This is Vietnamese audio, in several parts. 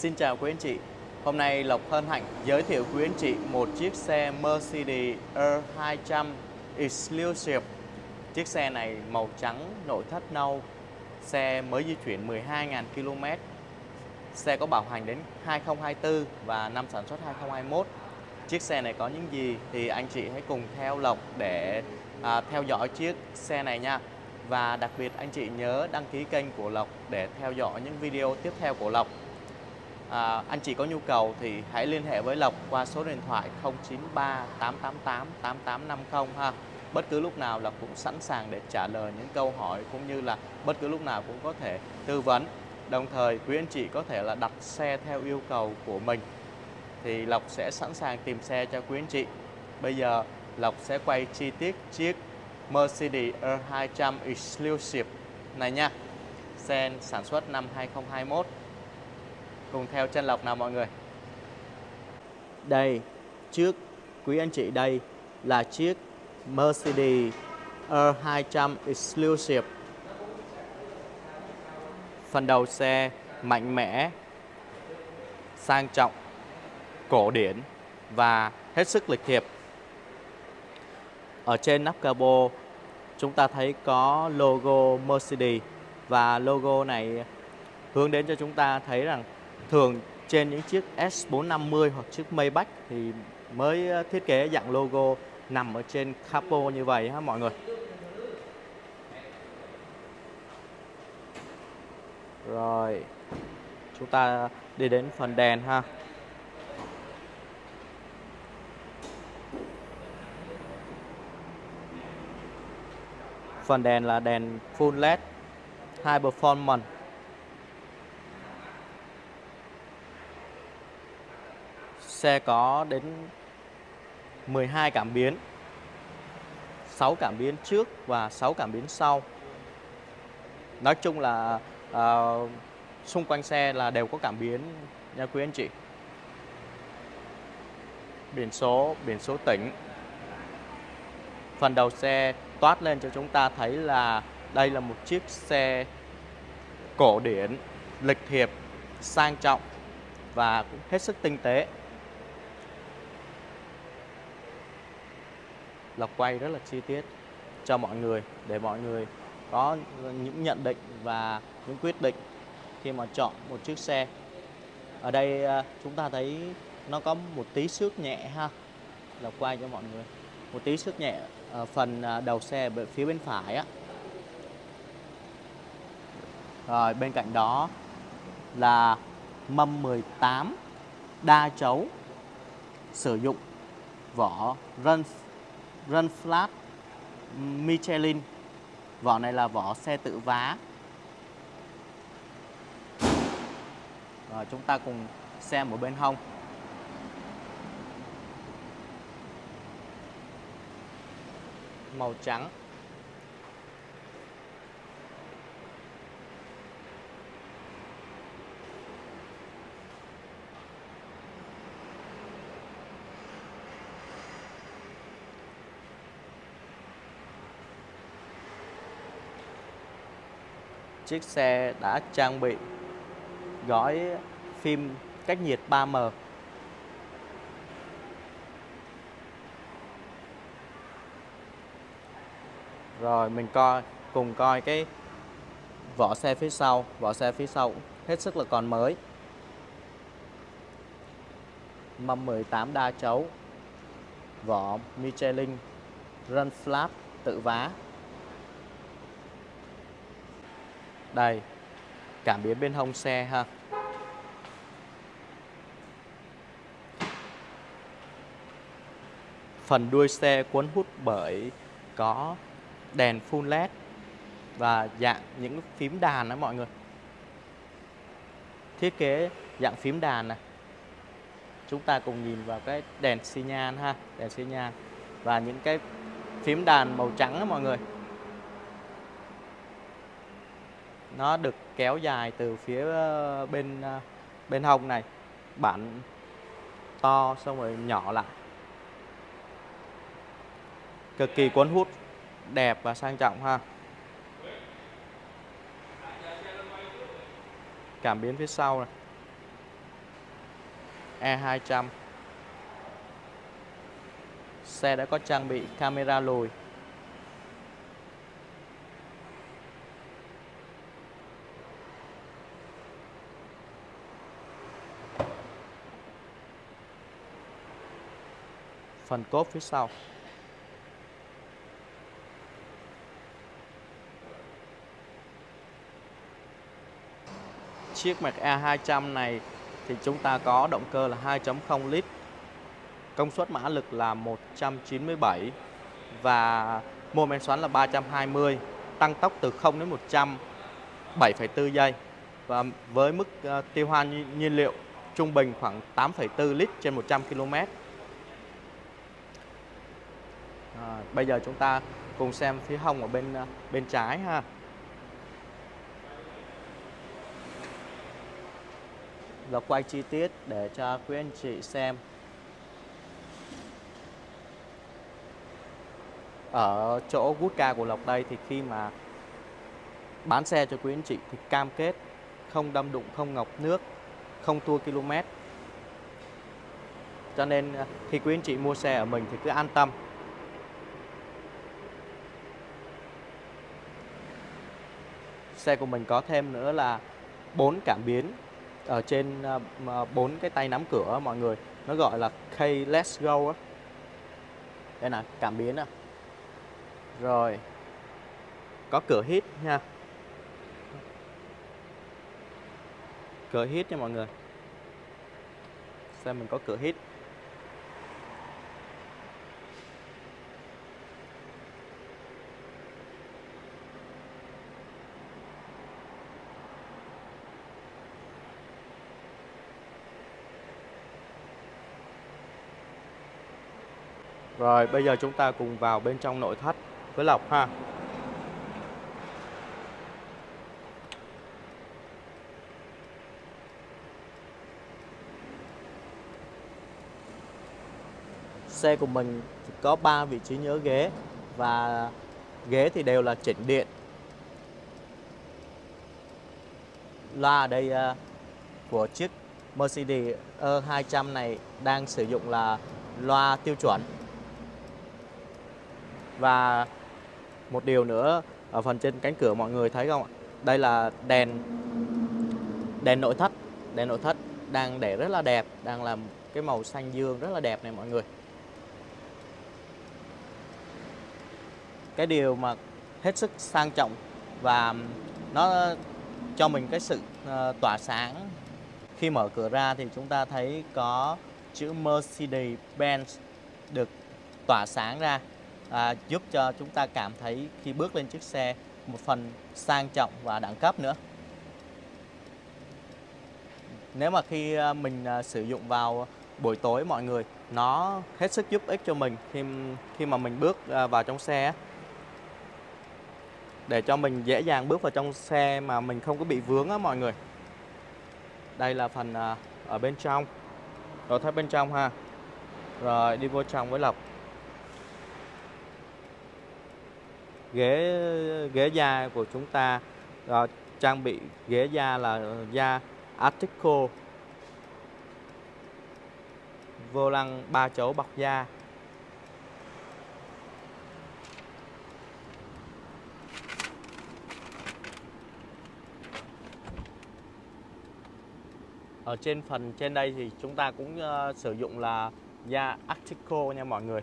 Xin chào quý anh chị. Hôm nay Lộc hân hạnh giới thiệu quý anh chị một chiếc xe Mercedes E200 Exclusive. Chiếc xe này màu trắng, nội thất nâu. Xe mới di chuyển 12.000 km. Xe có bảo hành đến 2024 và năm sản xuất 2021. Chiếc xe này có những gì thì anh chị hãy cùng theo Lộc để à, theo dõi chiếc xe này nha. Và đặc biệt anh chị nhớ đăng ký kênh của Lộc để theo dõi những video tiếp theo của Lộc à, anh chị có nhu cầu thì hãy liên hệ với Lộc qua số điện thoại 093 888 8850 ha. Bất cứ lúc nào Lộc cũng sẵn sàng để trả lời những câu hỏi cũng như là bất cứ lúc nào cũng có thể tư vấn. Đồng thời quý anh chị có thể là đặt xe theo yêu cầu của mình thì Lộc sẽ sẵn sàng tìm xe cho quý anh chị. Bây giờ Lộc sẽ quay chi tiết chiếc Mercedes E200 Exclusive này nha. Xe sản xuất năm 2021 Cùng theo chân lộc nào mọi người? Đây, Trước quý anh chị đây Là chiếc Mercedes E200 Exclusive. Phần đầu xe mạnh mẽ, Sang trọng, Cổ điển Và hết sức lịch thiệp. Ở trên nắp cabo Chúng ta thấy có logo Mercedes Và logo này hướng đến cho chúng ta thấy rằng thường trên những chiếc S450 hoặc chiếc Maybach thì mới ờ, thiết kế dạng logo nằm ở trên capo như vậy ha mọi người. Rồi, chúng ta đi đến phần đèn ha. Phần đèn là đèn full LED High Performance Xe có đến 12 cảm biến 6 cảm biến trước và 6 cảm biến sau. Nói chung là uh, xung quanh xe là đều có cảm biến nha quý anh chị. Biển số, biển số tỉnh. Phần đầu xe toát lên cho chúng ta thấy là đây là một chiếc xe cổ điển, lịch thiệp, sang trọng và cũng hết sức tinh tế. Là quay rất là chi tiết cho mọi người, để mọi người có những nhận định và những quyết định khi mà chọn một chiếc xe. Ở đây à, chúng ta thấy nó có một tí xước nhẹ ha. Lộc quay cho mọi người. Một tí xước nhẹ ở phần à, đầu xe phía bên phải á. Rồi, bên cạnh đó là mâm 18 đa chấu sử dụng vỏ run Run Flat Michelin. Vỏ này là vỏ xe tự vá. Rồi, chúng ta cùng xem ở bên hông. Màu trắng. Chiếc xe đã trang bị gói phim cách nhiệt 3M Rồi mình coi cùng coi cái vỏ xe phía sau, vỏ xe phía sau hết sức là còn mới. Mâm 18 đa chấu. Vỏ Michelin Run Flat tự vá Đây Cảm biến bên hông xe ha Phần đuôi xe cuốn hút bởi có đèn full led và dạng những phím đàn đó mọi người. Thiết kế dạng phím đàn này. Chúng ta cùng nhìn vào cái đèn xi nhan ha, đèn xi nhan và những cái phím đàn màu trắng đó mọi người. Nó được kéo dài từ phía ờ, bên ờ, bên hông này. Bản to xong rồi nhỏ lại. Cực kỳ cuốn hút, đẹp và sang trọng ha. Cảm biến phía sau này. E200 Xe đã có trang bị camera lùi. Phần cốp phía sau. Chiếc Mac E200 này thì chúng ta có động cơ là 2.0 lít công suất mã lực là 197 và mô men xoắn là 320 tăng tốc từ 0 đến 100 7,4 giây và với mức ờ, tiêu hao nhiên liệu trung bình khoảng 8,4 lít trên 100 km à, bây giờ chúng ta cùng xem phía hông ở bên à, bên trái ha và quay chi tiết để cho quý anh chị xem ở chỗ gút ca của Lộc đây thì khi mà bán xe cho quý anh chị thì cam kết không đâm đụng, không ngọc nước, không tua km. Cho nên à, khi quý anh chị mua xe ở mình thì cứ an tâm. Xe của mình có thêm nữa là bốn cảm biến ở trên ờ, bốn cái tay nắm cửa mọi người. Nó gọi là K, Let's Go á. Đây là cảm biến à rồi. Có cửa hít nha. Cửa hít nha mọi người. Xem mình có cửa hít. Rồi bây giờ chúng ta cùng vào bên trong nội thất với lọc ha. Xe của mình có 3 vị trí nhớ ghế và ghế thì đều là chỉnh điện. Loa ở đây uh, của chiếc Mercedes E200 này đang sử dụng là loa tiêu chuẩn và một điều nữa ở phần trên cánh cửa mọi người thấy không ạ? Đây là đèn đèn nội thất. Đèn nội thất đang để rất là đẹp, đang làm cái màu xanh dương rất là đẹp này mọi người. Cái điều mà hết sức sang trọng và nó cho mình cái sự ờ, tỏa sáng. Khi mở cửa ra thì chúng ta thấy có chữ Mercedes-Benz được tỏa sáng ra à, giúp cho chúng ta cảm thấy khi bước lên chiếc xe một phần sang trọng và đẳng cấp nữa. Nếu mà khi à, mình à, sử dụng vào buổi tối mọi người nó hết sức giúp ích cho mình khi khi mà mình bước à, vào trong xe để cho mình dễ dàng bước vào trong xe mà mình không có bị vướng á mọi người. Đây là phần ở bên trong. Rồi thấy bên trong ha. Rồi đi vô trong với Lộc. Ghế ghế da của chúng ta uh, trang bị ghế da là da Artico vô lăng ba chỗ bọc da. Ở trên phần trên đây thì chúng ta cũng uh, sử dụng là da Artico nha mọi người.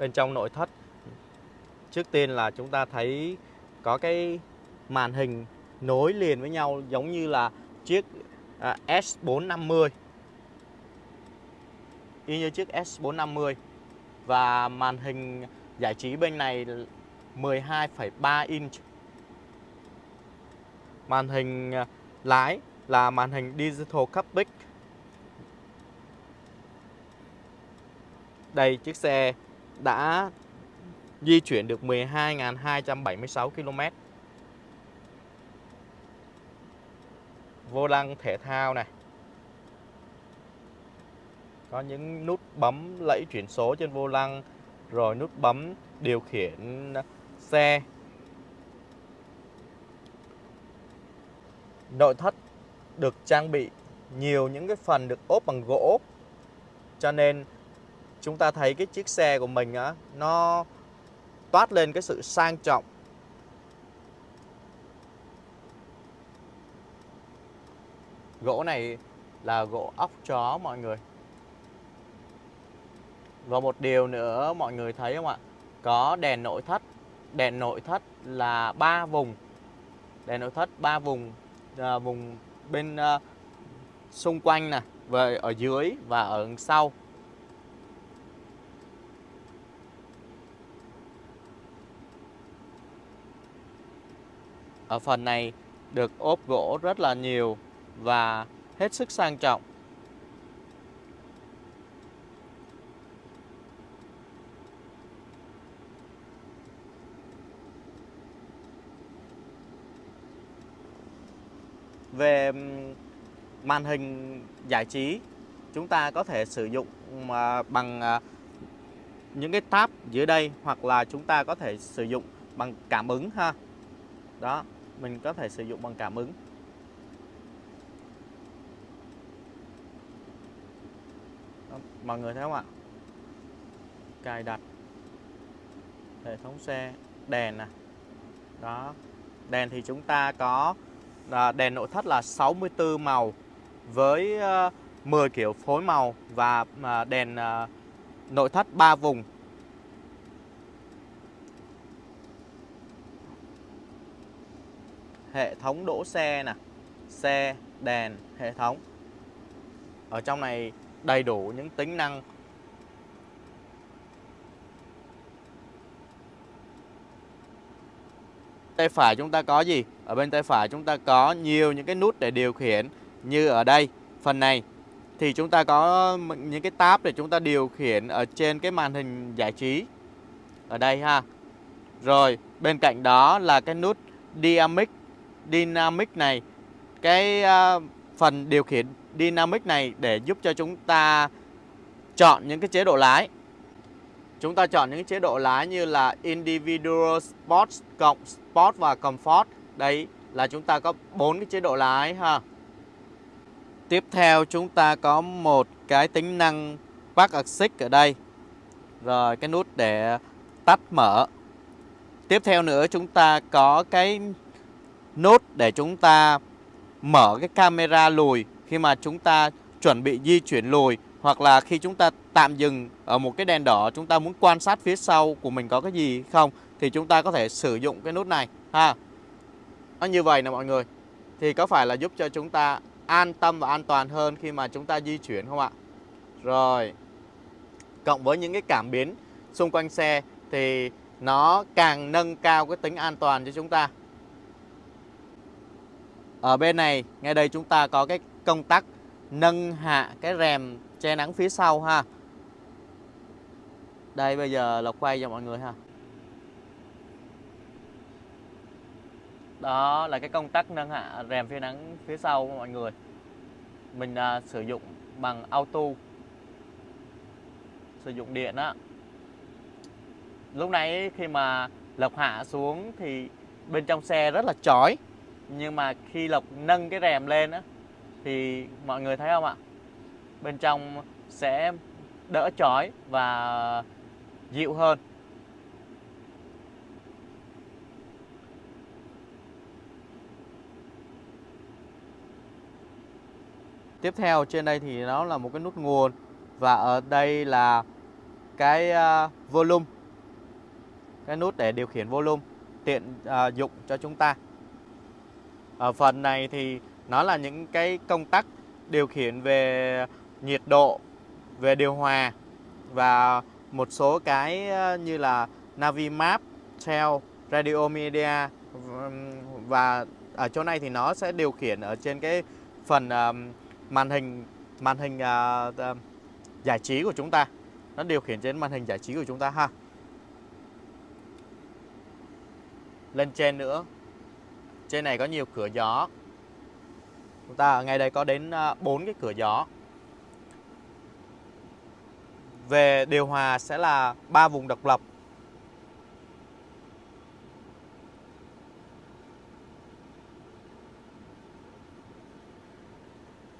Bên trong nội thất. Trước tiên là chúng ta thấy có cái màn hình nối liền với nhau giống như là chiếc à, S450 y như chiếc S450 và màn hình giải trí bên này 12,3 inch. Màn hình à, lái là màn hình digital cockpit. Đây chiếc xe đã di chuyển được 12.276 km. Vô lăng thể thao này. Có những nút bấm lẫy chuyển số trên vô lăng, rồi nút bấm điều khiển xe. Nội thất được trang bị nhiều những cái phần được ốp bằng gỗ cho nên chúng ta thấy cái chiếc xe của mình á nó toát lên cái sự sang trọng. Gỗ này là gỗ óc chó mọi người. Và một điều nữa mọi người thấy không ạ? Có đèn nội thất. Đèn nội thất là ba vùng. Đèn nội thất ba vùng à, vùng bên à, xung quanh nè về ở dưới và ở sau. Ở phần này được ốp gỗ rất là nhiều và hết sức sang trọng. Về màn hình giải trí, chúng ta có thể sử dụng ờ, bằng ờ, những cái tab dưới đây hoặc là chúng ta có thể sử dụng bằng cảm ứng ha. Đó mình có thể sử dụng bằng cảm ứng. Đó, mọi người thấy không ạ? Cài đặt hệ thống xe đèn nè. Đó đèn thì chúng ta có à, đèn nội thất là 64 màu với ờ, 10 kiểu phối màu và à, đèn à, nội thất 3 vùng. Hệ thống đỗ xe nè, xe, đèn, hệ thống. Ở trong này đầy đủ những tính năng. Tay phải chúng ta có gì? Ở bên tay phải chúng ta có nhiều những cái nút để điều khiển như ở đây. Phần này thì chúng ta có những cái tab để chúng ta điều khiển ở trên cái màn hình giải trí. Ở đây ha. Rồi, bên cạnh đó là cái nút dynamic dynamic này, cái à, phần điều khiển dynamic này để giúp cho chúng ta chọn những cái chế độ lái. Chúng ta chọn những chế độ lái như là individual sport cộng sport và comfort. Đấy là chúng ta có bốn cái chế độ lái ha. Tiếp theo chúng ta có một cái tính năng park assist ở đây. Rồi cái nút để tắt mở. Tiếp theo nữa chúng ta có cái nút để chúng ta mở cái camera lùi khi mà chúng ta chuẩn bị di chuyển lùi, hoặc là khi chúng ta tạm dừng ở một cái đèn đỏ, chúng ta muốn quan sát phía sau của mình có cái gì không, thì chúng ta có thể sử dụng cái nút này, ha. Nó như vậy nè mọi người. Thì có phải là giúp cho chúng ta an tâm và an toàn hơn khi mà chúng ta di chuyển không ạ? Rồi. Cộng với những cái cảm biến xung quanh xe thì nó càng nâng cao cái tính an toàn cho chúng ta ở bên này ngay đây chúng ta có cái công tắc nâng hạ cái rèm che nắng phía sau ha. Đây bây giờ Lộc quay cho mọi người ha. Đó là cái công tắc nâng hạ rèm phía nắng phía sau của mọi người. Mình à, sử dụng bằng auto. Sử dụng điện á. Lúc nãy khi mà Lộc hạ xuống thì bên trong xe rất là chói. Nhưng mà khi Lộc nâng cái rèm lên á Thì mọi người thấy không ạ? Bên trong sẽ đỡ chói và dịu hơn. Tiếp theo trên đây thì nó là một cái nút nguồn và ở đây là cái uh, volume. Cái nút để điều khiển volume tiện uh, dụng cho chúng ta ở phần này thì nó là những cái công tắc điều khiển về nhiệt độ về điều hòa và một số cái ờ, như là Navimap, Trail, Radio Media và ở chỗ này thì nó sẽ điều khiển ở trên cái phần màn hình màn hình ờ, ờ, giải trí của chúng ta. Nó điều khiển trên màn hình giải trí của chúng ta ha. Lên trên nữa trên này có nhiều cửa gió. Chúng ta ở ngay đây có đến ờ, bốn cái cửa gió. Về điều hòa sẽ là ba vùng độc lập.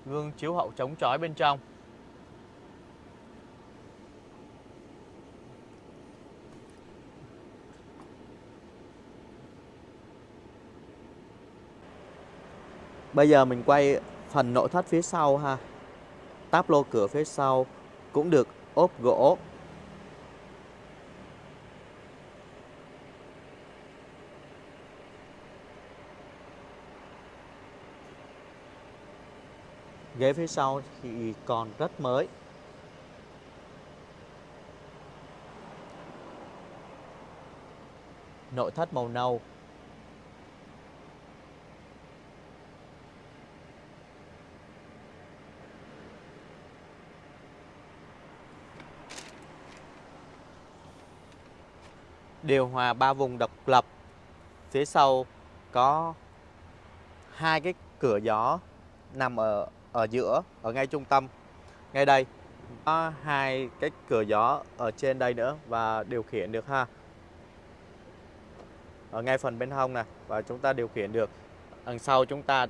Gương chiếu hậu chống chói bên trong. Bây giờ mình quay phần nội thất phía sau ha. Táp lô cửa phía sau cũng được ốp gỗ. Ghế phía sau thì còn rất mới. Nội thất màu nâu điều hòa ba vùng độc lập. Phía sau có hai cái cửa gió nằm ở ở giữa, ở ngay trung tâm. Ngay đây có hai cái cửa gió ở trên đây nữa và điều khiển được ha. Ở ngay phần bên hông này và chúng ta điều khiển được. Đằng sau chúng ta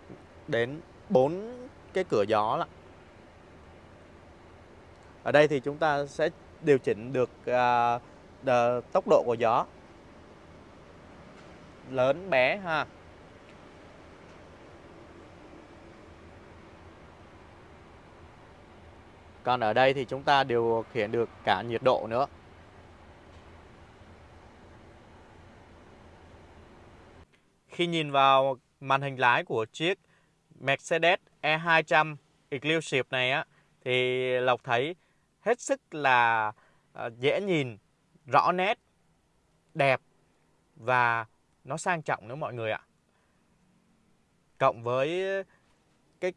đến bốn cái cửa gió là Ở đây thì chúng ta sẽ điều chỉnh được uh, tốc độ của gió. Lớn, bé, ha. Còn ở đây thì chúng ta điều khiển được cả nhiệt độ nữa. Khi nhìn vào màn hình lái của chiếc Mercedes E200 Exclusive này á, thì Lộc thấy hết sức là ờ, dễ nhìn rõ nét, đẹp và nó sang trọng nữa mọi người ạ. Cộng với cái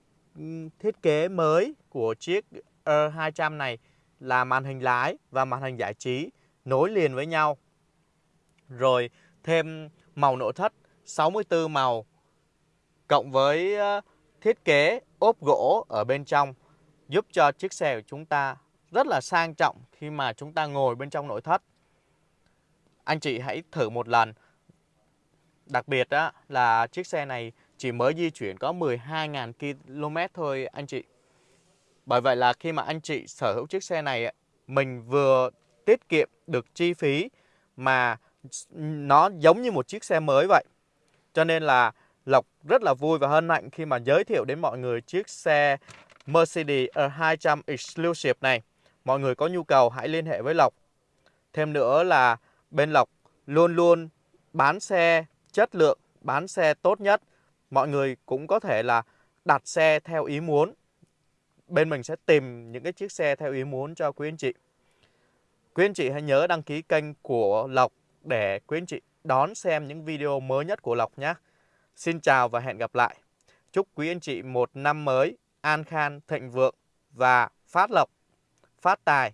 thiết kế mới của chiếc R200 này là màn hình lái và màn hình giải trí nối liền với nhau. Rồi thêm màu nội thất 64 màu cộng với thiết kế ốp gỗ ở bên trong giúp cho chiếc xe của chúng ta rất là sang trọng khi mà chúng ta ngồi bên trong nội thất anh chị hãy thử một lần. Đặc biệt đó là chiếc xe này chỉ mới di chuyển có 12.000 km thôi anh chị. Bởi vậy là khi mà anh chị sở hữu chiếc xe này, mình vừa tiết kiệm được chi phí mà nó giống như một chiếc xe mới vậy. Cho nên là Lộc rất là vui và hân hạnh khi mà giới thiệu đến mọi người chiếc xe Mercedes E200 Exclusive này. Mọi người có nhu cầu hãy liên hệ với Lộc. Thêm nữa là bên Lộc luôn luôn bán xe chất lượng, bán xe tốt nhất. Mọi người cũng có thể là đặt xe theo ý muốn. Bên mình sẽ tìm những cái chiếc xe theo ý muốn cho quý anh chị. Quý anh chị hãy nhớ đăng ký kênh của Lộc để quý anh chị đón xem những video mới nhất của Lộc nhé. Xin chào và hẹn gặp lại. Chúc quý anh chị một năm mới an khang, thịnh vượng và phát lộc, phát tài.